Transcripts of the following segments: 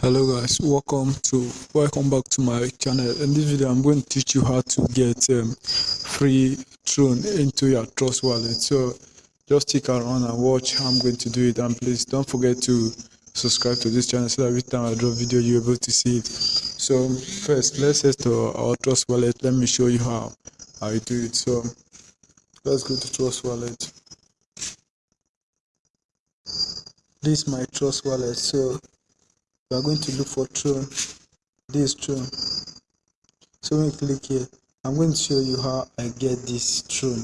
hello guys. Welcome to welcome back to my channel. In this video i'm going to teach you how to get um, free tron into your trust wallet. So just stick around and watch how i'm going to do it. And please don't forget to subscribe to this channel so that every time i drop video you're able to see it. So first let's head to our trust wallet. Let me show you how i do it. So let's go to trust wallet. This is my trust wallet. So we are going to look for true. This true. So when you click here i'm going to show you how i get this true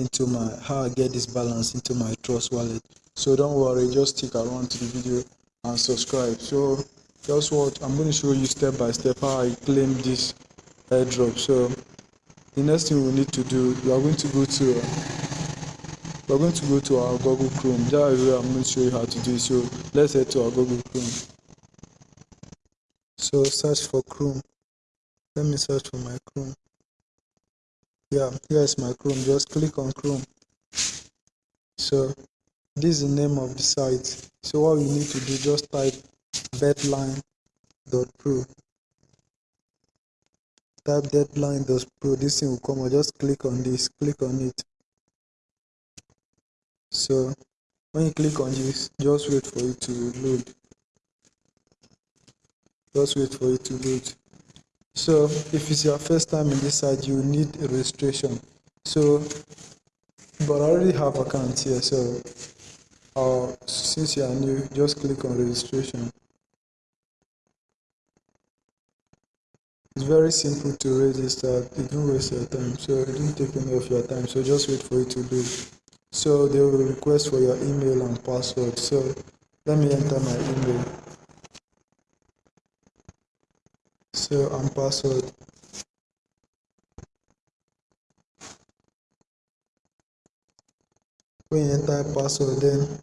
into my how i get this balance into my trust wallet. So don't worry just stick around to the video and subscribe. So just what i'm going to show you step by step how i claim this airdrop. So the next thing we need to do we are going to go to we're going to go to our google chrome. That is where i'm going to show you how to do it. So let's head to our google chrome so search for chrome. Let me search for my chrome. Yeah here's my chrome. Just click on chrome. So this is the name of the site. So what you need to do just type deadline.pro type deadline.pro this thing will come or just click on this. Click on it. So when you click on this just wait for it to load just wait for it to load. So if it's your first time in this site you need a registration. So but i already have account here so uh, since you are new just click on registration. It's very simple to register. It don't waste your time so it don't take any of your time so just wait for it to load. So they will request for your email and password. So let me enter my email so and password. When you enter password then